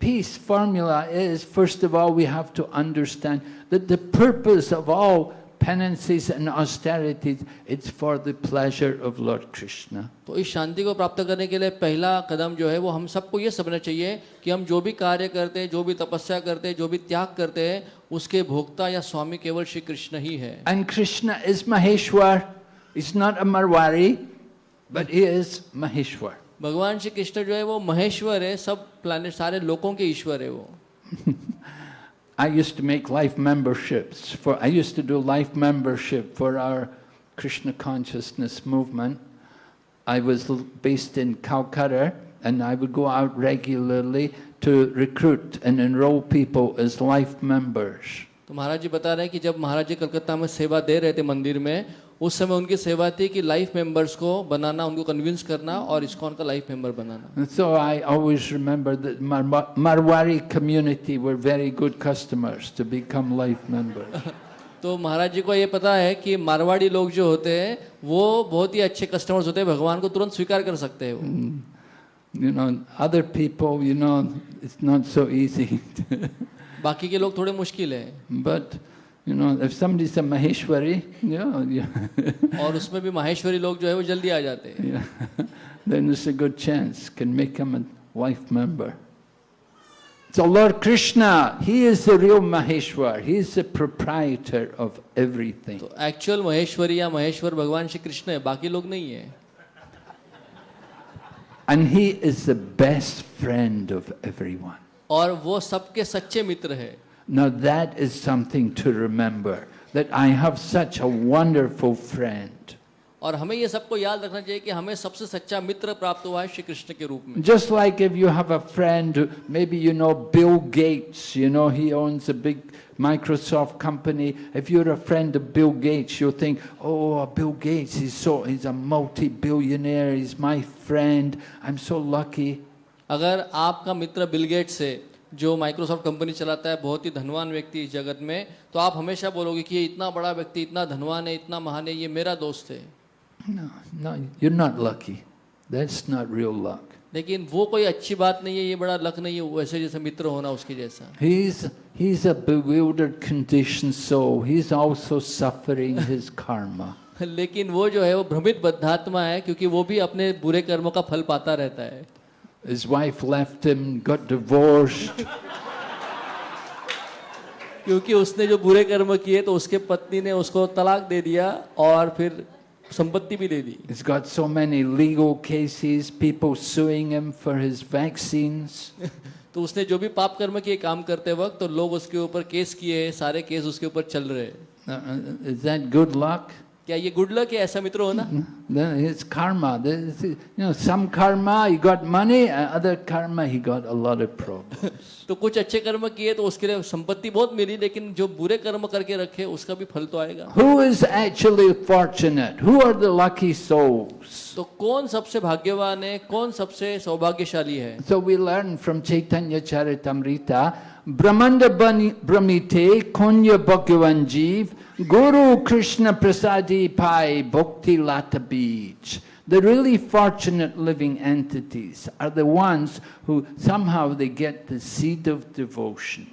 Peace formula is first of all we have to understand that the purpose of all penances and austerities, it's for the pleasure of Lord Krishna. तो इस शांति को प्राप्त करने के लिए पहला कदम जो है वो हम सबको ये समझना चाहिए कि हम जो भी कार्य करते हैं जो भी तपस्या करते हैं जो भी त्याग करते हैं उसके भोक्ता या स्वामी केवल श्री कृष्ण ही है And Krishna is Maheshwar. He's not a Marwari, but he is Maheshwar. भगवान श्री कृष्ण जो है वो महेश्वर है सब प्लानिट सारे लोगों के ईश्वर है वो I used to make life memberships for, I used to do life membership for our Krishna consciousness movement. I was l- based in Calcutta and I would go out regularly to recruit and enroll people as life members. तो महाराज जी बता रहे हैं कि जब महाराज जी कलकत्ता में सेवा दे रहे थे मंदिर में उस समय उनकी सेवा थी कि लाइफ मेंबर्स को बनाना उनको कन्विंस करना और इस्कॉन का life member banana. So I always remember that Marwari community were very good customers to become life member तो महाराज जी को ये पता है कि मारवाड़ी लोग जो होते हैं वो बहुत ही अच्छे कस्टमर्स होते हैं भगवान को तुरंत स्वीकार कर सकते हैं वो। You know other people you know it's not so easy बाकी के लोग थोड़े मुश्किल है। But you know, if somebody's a Maheshwari, yeah, yeah, और उसमें भी माहेश्वरी लोग जो है वो जल्दी आ जाते हैं yeah, then there's a good chance can make him a wife member. So Lord Krishna, he is the real Maheshwar. He is the proprietor of everything. तो एक्चुअल महेश्वरी या महेश्वर भगवान श्री कृष्ण है बाकी लोग नहीं है And he is the best friend of everyone. और वो सबके सच्चे मित्र है Now that is something to remember, that I have such a wonderful friend. और हमें ये सबको याद रखना चाहिए कि हमें सबसे सच्चा मित्र प्राप्त हुआ है श्री कृष्ण के रूप में Just like if you have a friend, who- maybe you know Bill Gates, you know, he owns a big Microsoft company. If you're a friend of Bill Gates, you'll think, oh, Bill Gates, he's so, he's a multi-billionaire, he's my friend, I'm so lucky. अगर आपका मित्र Bill Gates है जो Microsoft company चलाता है बहुत ही धनवान व्यक्ति इस जगत में तो आप हमेशा बोलोगे कि ये इतना बड़ा व्यक्ति इतना धनवान है इतना महान है ये मेरा दोस्त है No, no, you're not lucky. That's not real luck. लेकिन वो कोई अच्छी बात नहीं है ये बड़ा लक नहीं है वैसे जैसे मित्र होना उसके जैसा He's, he's a bewildered conditioned soul. He's also suffering his karma. लेकिन वो जो है वो भ्रमित बद्धात्मा है क्योंकि वो भी अपने बुरे कर्मों का फल पाता रहता है His wife left him, got divorced. क्योंकि उसने जो बुरे कर्म किए तो उसके पत्नी ने उसको तलाक दे दिया और फिर संपत्ति भी दे दी He's got so many legal cases, people suing him for his vaccines. तो उसने जो भी पाप कर्म किए काम करते वक्त तो लोग उसके ऊपर केस किए सारे केस उसके ऊपर चल रहे हैं Uh, uh, is that good luck? क्या ये गुड लक है ऐसा मित्र होना Then It's karma. There's, You know, some karma he got money, other karma he got a lot of problems. तो कुछ अच्छे कर्म किए तो उसके लिए संपत्ति बहुत मिली लेकिन जो बुरे कर्म करके रखे उसका भी फल तो आएगा Who is actually fortunate? Who are the lucky souls? तो कौन सबसे भाग्यवान है कौन सबसे सौभाग्यशाली है So we learn from Chaitanya Charitamrita, Brahmanda Brahmite, Konya Bhagavan Jeev, Guru Krishna Prasadi Pai, Bhakti Lata Beach. The really fortunate living entities are the ones who somehow they get the seed of devotion.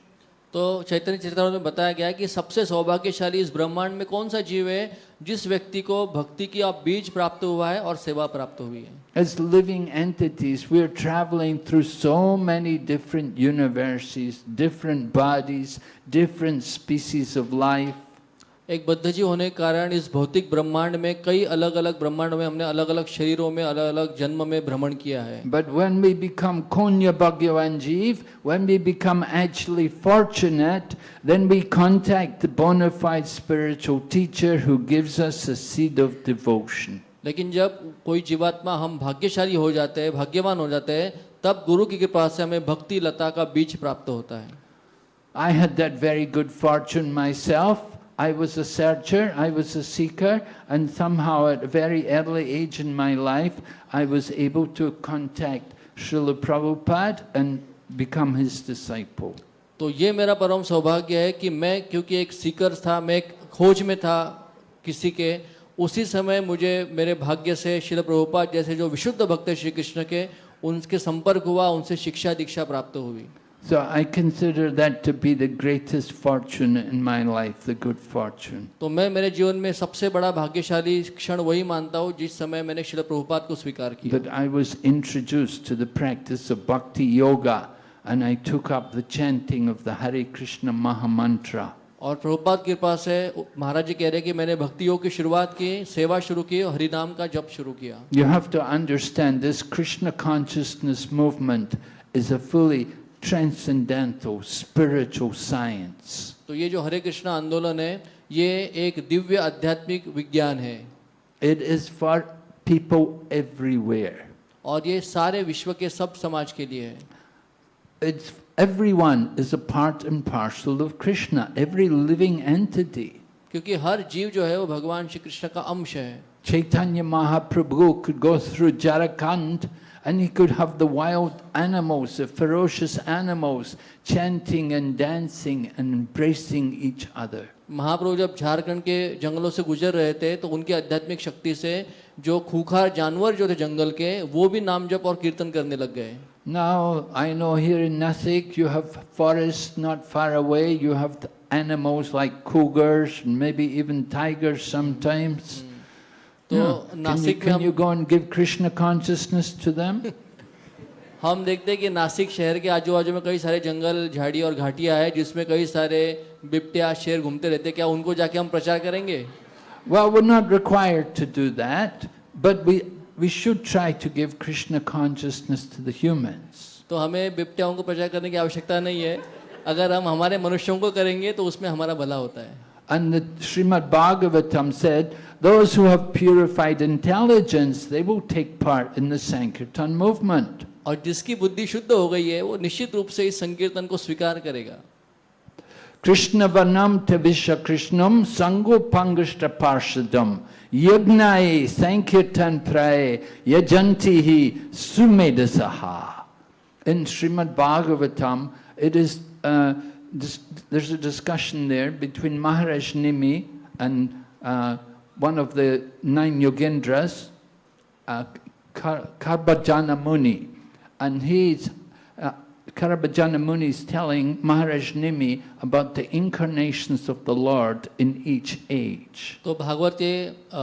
तो चैतन्य चरित्र में बताया गया है कि सबसे सौभाग्यशाली इस ब्रह्मांड में कौन सा जीव है जिस व्यक्ति को भक्ति की अब बीज प्राप्त हुआ है और सेवा प्राप्त हुई है As living entities, we're traveling through so many different universes, different bodies, different species of life. एक बद्ध जीव होने के कारण इस भौतिक ब्रह्मांड में कई अलग अलग ब्रह्मांड में हमने अलग अलग शरीरों में अलग अलग जन्म में भ्रमण किया है। बट वेन वी बिकम कौन्य भगवान जीव when we become actually fortunate then we contact bonafide spiritual teacher who gives us a seed of devotion लेकिन जब कोई जीवात्मा हम भाग्यशाली हो जाते हैं भाग्यवान हो जाते हैं तब गुरु की कृपा से हमें भक्ति लता का बीज प्राप्त होता है। I had that very good fortune myself I was a searcher, I was a seeker, and somehow at a very early age in my life, I was able to contact Srila Prabhupada and become his disciple. तो ये मेरा परम सौभाग्य है कि मैं क्योंकि एक सीकर था मैं एक खोज में था किसी के उसी समय मुझे मेरे भाग्य से शिल प्रभुपाद जैसे जो विशुद्ध भक्त श्री कृष्ण के उनके संपर्क हुआ उनसे शिक्षा दीक्षा प्राप्त हुई So I consider that to be the greatest fortune in my life, the good fortune. तो मैं मेरे जीवन में सबसे बड़ा भाग्यशाली क्षण वही मानता हूँ जिस समय मैंने शिल प्रभुपाद को स्वीकार किया That I was introduced to the practice of bhakti yoga and I took up the chanting of the Hare Krishna Mahamantra. और प्रभुपाद की कृपा से महाराज जी कह रहे हैं कि मैंने भक्ति योग की शुरुआत की सेवा शुरू की और हरिनाम का जप शुरू किया You have to understand this Krishna consciousness movement is a fully transcendental spiritual science. तो ये जो हरे कृष्णा आंदोलन है ये एक दिव्य आध्यात्मिक विज्ञान है It is for people everywhere. और ये सारे विश्व के सब समाज के लिए है It's everyone is a part and parcel of Krishna, every living entity. क्योंकि हर जीव जो है वो भगवान श्री कृष्ण का अंश है Chaitanya Mahaprabhu could go through Jharkhand and he could have the wild animals, the ferocious animals, chanting and dancing and embracing each other. महाप्रभु जब झारखंड के जंगलों से गुजर रहे थे तो उनकी आध्यात्मिक शक्ति से जो खूंखार जानवर जो थे जंगल के वो भी नाम जप और कीर्तन करने लग गए Now, I know here in Nasik you have forests not far away, you have the animals like cougars, and maybe even tigers sometimes. तो नासिक में you हम go and give Krishna consciousness to हम देखते हैं कि नासिक शहर के आजू बाजू में कई सारे जंगल झाड़ी और घाटियाँ हैं जिसमें कई सारे बिपटिया शेर घूमते रहते हैं। क्या उनको जाके हम प्रचार करेंगे? Well, we're not required to do that, but we, we should try to give Krishna consciousness to the humans. तो हमें बिपटियाओं को प्रचार करने की आवश्यकता नहीं है। अगर हम हमारे मनुष्यों को करेंगे तो उसमें हमारा भला होता है। And the Srimad Bhagavatam said, those who have purified intelligence, they will take part in the Sankirtan movement. और जिसकी बुद्धि शुद्ध हो गई है वो निश्चित रूप से इस संकीर्तन को स्वीकार करेगा Krishna Vanam Tavisha Krishnam Sango Pangashta Parshadam Yagnaye Sankirtan Praye Yajantihi Sumedasaha. In Srimad Bhagavatam, it is, uh, dis- there's a discussion there between Maharaj Nimi and uh, one of the nine Yogendras, uh, Kar- Karbajana Muni. and he's uh, Karabhajana Muni is telling Maharaj Nimi about the incarnations of the Lord in each age. तो भागवत के अ,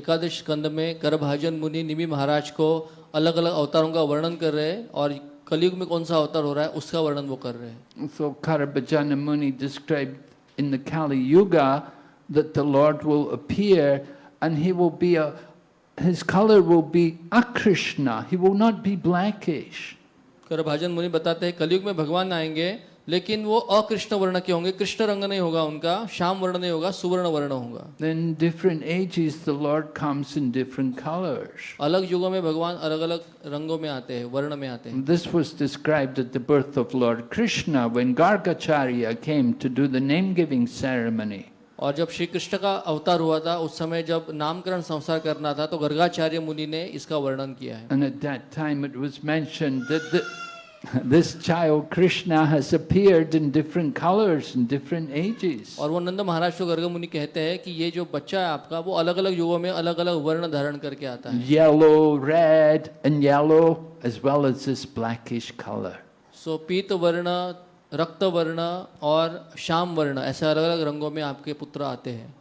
एकादश स्कंद में करभाजन मुनि निमि महाराज को अलग अलग अवतारों का वर्णन कर रहे हैं और कलयुग में कौन सा अवतार हो रहा है उसका वर्णन वो कर रहे हैं। सो करबजन मुनि describe in the Kali yuga that the Lord will appear and he will be a his colour will be अकृष्णा he will not be blackish Karabhajan Muni बताते हैं कलयुग में भगवान आएँगे लेकिन वो अकृष्ण वर्ण के होंगे। कृष्ण रंग नहीं होगा उनका श्याम वर्ण नहीं होगा सुवर्ण वर्ण होगा। Then different ages the Lord comes in different colours अलग युगों में भगवान अलग-अलग रंगों में आते हैं वर्ण में आते हैं। This was described at the birth of Lord Krishna when Gargacharya came to do the name giving ceremony और जब श्री कृष्ण का अवतार हुआ था उस समय जब नामकरण संसार करना था तो गर्गाचार्य मुनि ने इसका वर्णन किया है। this child Krishna has appeared in different colors in different ages. और वो नंद महाराज को गर्ग मुनि कहते हैं कि ये जो बच्चा है आपका वो अलग अलग युगों में अलग अलग वर्ण धारण करके आता है Yellow, red, and yellow, as well as this blackish color. सो पीत वर्ण रक्त वर्ण और श्याम वर्ण ऐसे अलग अलग रंगों में आपके पुत्र आते हैं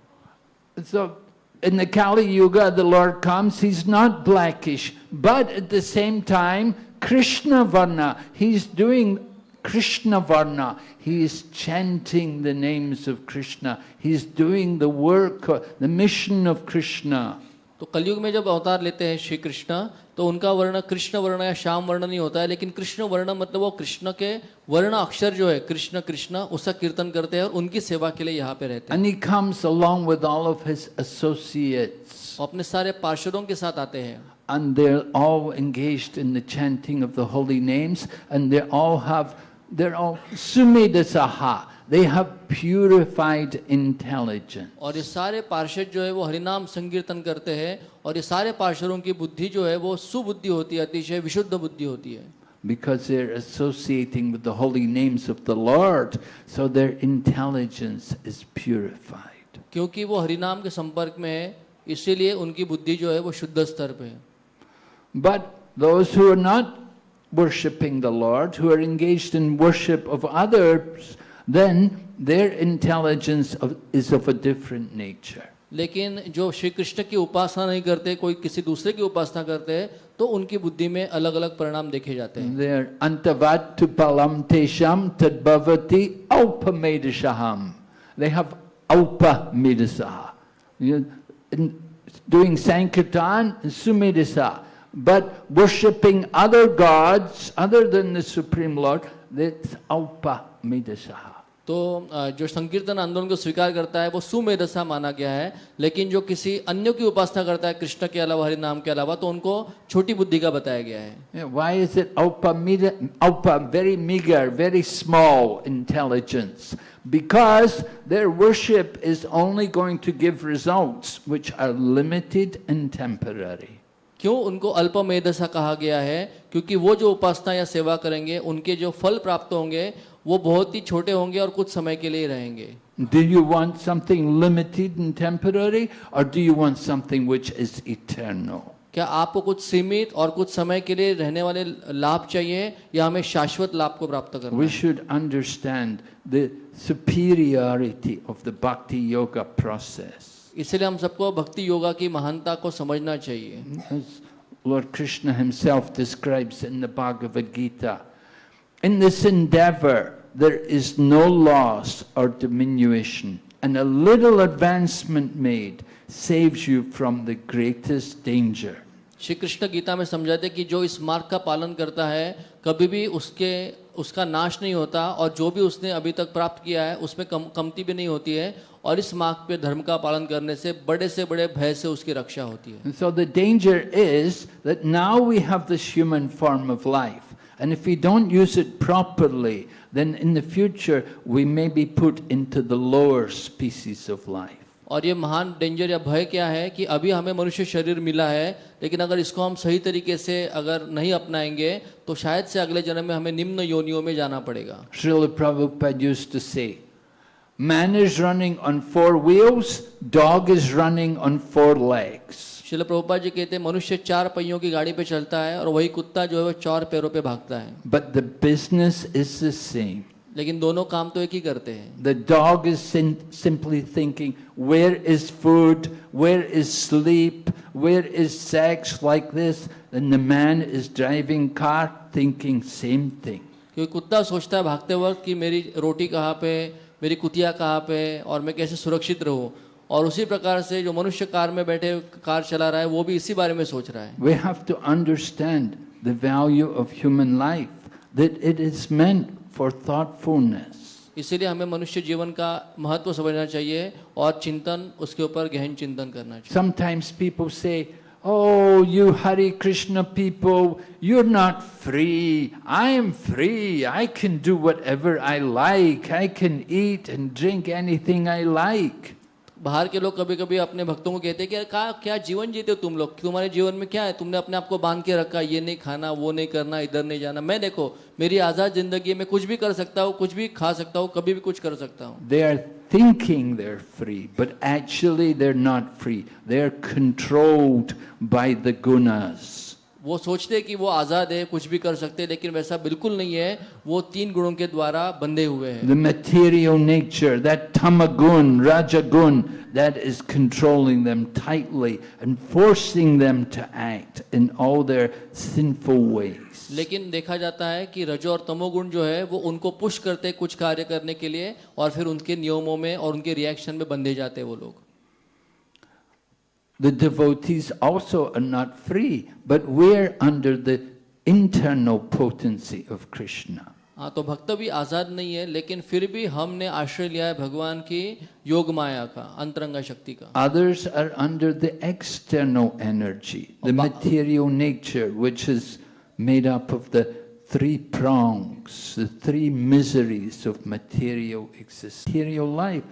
So in the Kali Yuga, the Lord comes, he's not blackish, but at the same time, Krishna Varna, he's doing Krishna Varna, he is chanting the names of Krishna, he's doing the work, uh, the mission of Krishna. तो कलयुग में जब अवतार लेते हैं श्री कृष्ण तो उनका वर्ण कृष्ण वर्ण या श्याम वर्ण नहीं होता है लेकिन कृष्ण वर्ण मतलब वो कृष्ण के वर्ण अक्षर जो है कृष्ण कृष्ण उसका कीर्तन करते हैं और उनकी सेवा के लिए यहाँ पे रहते हैं And he comes along with all of his associates. अपने सारे पार्षदों के साथ आते हैं and they're all engaged in the chanting of the holy names and they all have they're all sumedasaha they have purified intelligence और ये सारे पार्षद जो है वो हरिनाम संकीर्तन करते हैं और ये सारे पार्षदों की बुद्धि जो है वो सुबुद्धि होती है अतिशय विशुद्ध बुद्धि होती है because they're associating with the holy names of the lord so their intelligence is purified क्योंकि वो हरिनाम के संपर्क में है इसीलिए उनकी बुद्धि जो है वो शुद्ध स्तर पे है but those who are not worshipping the lord who are engaged in worship of others then their intelligence of, is of a different nature लेकिन जो श्री कृष्ण की उपासना नहीं करते कोई किसी दूसरे की उपासना करते हैं तो उनकी बुद्धि में अलग अलग परिणाम देखे जाते हैं. They have. You- Doing Sankirtan, sumedasa. But worshipping other gods other than the Supreme Lord, that's alpamedasa. तो अ, जो संकीर्तन आंदोलन को स्वीकार करता है वो सुमेधसा माना गया है लेकिन जो किसी अन्य की उपासना करता है कृष्ण के अलावा हरि नाम के अलावा तो उनको छोटी बुद्धि का बताया गया है Yeah, why is it alpa, meda- alpa, very meager, very small intelligence? Because their worship is only going to give results which are limited and temporary. क्यों उनको अल्प मेधसा कहा गया है क्योंकि वो जो उपासना या सेवा करेंगे उनके जो फल प्राप्त होंगे वो बहुत ही छोटे होंगे और कुछ समय के लिए रहेंगे Do you want something limited and temporary, or do you want something which is eternal? क्या आपको कुछ सीमित और कुछ समय के लिए रहने वाले लाभ चाहिए या हमें शाश्वत लाभ को प्राप्त करना We should understand the superiority of the bhakti yoga process. इसलिए हम सबको भक्ति योगा की महानता को समझना चाहिए As Lord Krishna himself describes in the Bhagavad Gita, in this endeavor there is no loss or diminution, and a little advancement made saves you from the greatest danger. Shri Krishna Gita में समझाते कि जो इस मार्ग का पालन करता है कभी भी उसके उसका नाश नहीं होता और जो भी उसने अभी तक प्राप्त किया है, उसमें कम, कमती भी नहीं होती है और इस मार्ग पे धर्म का पालन करने से बड़े से बड़े भय से उसकी रक्षा होती है। So the danger is that now we have this human form of life and if we don't use it properly then in the future we may be put into the lower species of life और ये महान danger या भय क्या है कि अभी हमें मनुष्य शरीर मिला है लेकिन अगर इसको हम सही तरीके से अगर नहीं अपनाएँगे तो शायद से अगले जन्म में हमें निम्न योनियों में जाना पड़ेगा Srila Prabhupada used to say, Man is running on four wheels, dog is running on four legs. शिल प्रभुपाद जी कहते हैं मनुष्य चार पहियों की गाड़ी पे चलता है और वही कुत्ता जो है वो चार पैरों पे भागता है But the business is the same. लेकिन दोनों काम तो एक ही करते हैं। The dog is simply thinking where is food where is sleep where is sex like this the man is driving car thinking same thing क्योंकि कुत्ता सोचता है भागते वक्त कि मेरी रोटी कहाँ पे मेरी कुतिया कहाँ पे और मैं कैसे सुरक्षित रहूँ। और उसी प्रकार से जो मनुष्य कार में बैठे कार चला रहा है वो भी इसी बारे में सोच रहा है। We have to understand the value of human life that it is meant for thoughtfulness. इसीलिए हमें मनुष्य जीवन का महत्व समझना चाहिए और चिंतन उसके ऊपर गहन चिंतन करना चाहिए Sometimes people say, Oh, you Hare Krishna people, you're not free. I am free. I can do whatever I like. I can eat and drink anything I like. बाहर के लोग कभी कभी अपने भक्तों को कहते हैं कि क्या क्या जीवन जीते हो तुम लोग तुम्हारे जीवन में क्या है तुमने अपने आप को बाँध के रखा ये नहीं खाना वो नहीं करना इधर नहीं जाना मैं देखो मेरी आज़ाद ज़िंदगी में कुछ भी कर सकता हूँ कुछ भी खा सकता हूँ कभी भी कुछ कर सकता हूँ they are thinking they're free, but actually they're not free. They're controlled by the gunas. वो सोचते हैं कि वो आज़ाद है कुछ भी कर सकते हैं लेकिन वैसा बिल्कुल नहीं है। वो तीन गुणों के द्वारा बंधे हुए हैं। The material nature, that tamagun, rajagun, that is controlling them tightly and forcing them to act in all their sinful ways. लेकिन देखा जाता है कि रजो और तमोगुण जो है वो उनको पुश करते कुछ कार्य करने के लिए और फिर उनके नियमों में और उनके रिएक्शन में बंधे जाते हैं वो लोग। The devotees also are not free, but we're under the internal potency of Krishna. हाँ तो भक्त भी आज़ाद नहीं है लेकिन फिर भी हमने आश्रय लिया है भगवान की योग माया का अंतरंगा शक्ति का Others are under the external energy, the material nature, which is made up of the three prongs, the three miseries of material existence. Material life